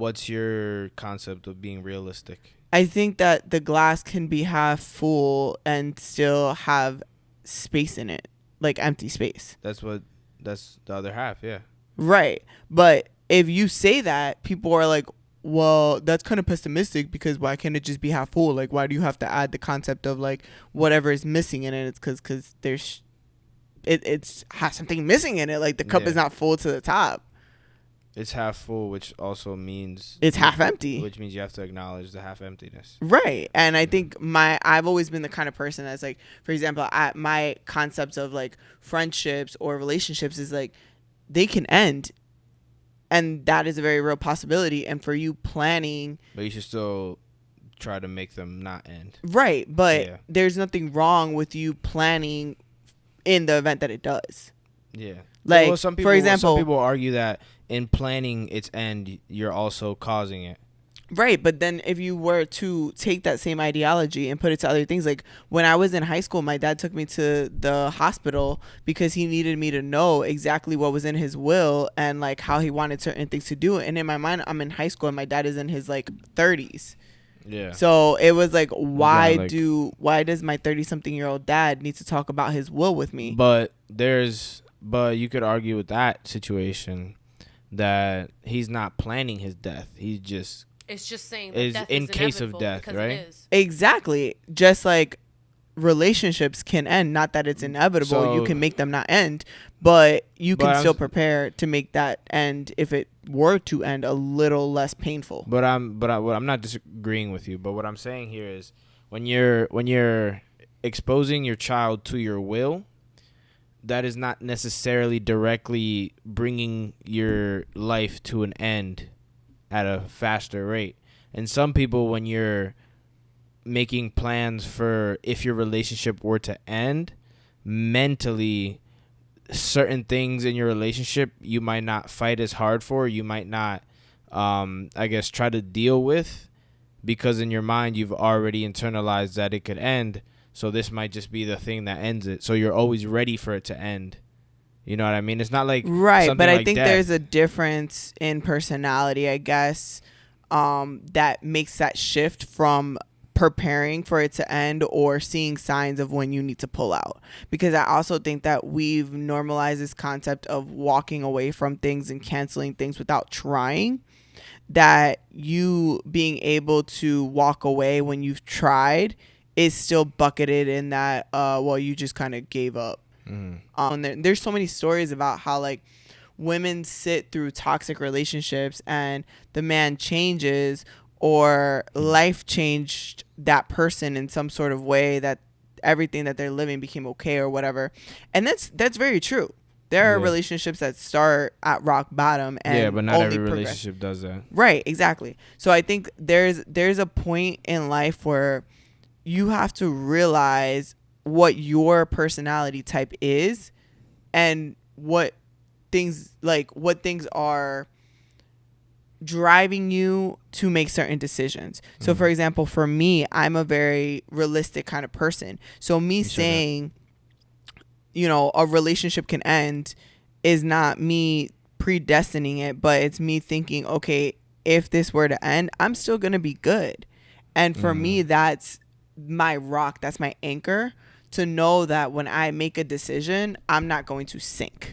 what's your concept of being realistic? I think that the glass can be half full and still have space in it, like empty space. That's what that's the other half, yeah. Right. But if you say that, people are like, well, that's kind of pessimistic because why can't it just be half full? Like, why do you have to add the concept of like whatever is missing in it? It's because because there's it it's has something missing in it. Like the cup Yeah. is not full to the top. It's half full, which also means It's half empty. which means you have to acknowledge the half emptiness. Right. And I think my I've always been the kind of person that's like, for example, I, my concepts of like friendships or relationships is like they can end and that is a very real possibility and for you planning But you should still try to make them not end. right, but Yeah. there's nothing wrong with you planning in the event that it does. Yeah. Like, well, some for people, example- some people argue that in planning its end, you're also causing it. Right, but then if you were to take that same ideology and put it to other things, like when I was in high school, my dad took me to the hospital because he needed me to know exactly what was in his will and like how he wanted certain things to do. And in my mind, I'm in high school and my dad is in his like 30s. Yeah. So it was like, why like- do why does my 30 something year old dad need to talk about his will with me? But there's, but you could argue with that situation that he's not planning his death. He's just It's just saying that Is death in is case of death, right? Exactly. Just like relationships can end, not that it's inevitable. you can make them not end, but you But can I'm still prepare to make that end if it were to end a little less painful. But I'm but I, what I'm not disagreeing with you. But what I'm saying here is when you're when you're exposing your child to your will, that is not necessarily directly bringing your life to an end at a faster rate. And some people, when you're making plans for if your relationship were to end, mentally certain things in your relationship you might not fight as hard for you might not um i guess try to deal with because in your mind you've already internalized that it could end so this might just be the thing that ends it so you're always ready for it to end you know what i mean it's not like Right, but I like think there's a difference in personality, I guess, um, that makes that shift from preparing for it to end or seeing signs of when you need to pull out. Because I also think that we've normalized this concept of walking away from things and canceling things without trying. That you being able to walk away when you've tried is still bucketed in that, uh, well, you just kind of gave up Mhm. um there, there's so many stories about how like women sit through toxic relationships and the man changes or life changed that person in some sort of way that everything that they're living became okay or whatever and that's that's very true there are Yeah. relationships that start at rock bottom and yeah but not only every progress. relationship does that Right, exactly. So I think there's there's a point in life where you have to realize what your personality type is and what things like what things are driving you to make certain decisions. So mm-hmm. for example, for me, I'm a very realistic kind of person. So me You saying you know, a relationship can end is not me predestining it, but it's me thinking, okay, if this were to end, I'm still going to be good. And for me, mm-hmm. that's my rock, that's my anchor to know that when I make a decision, I'm not going to sink.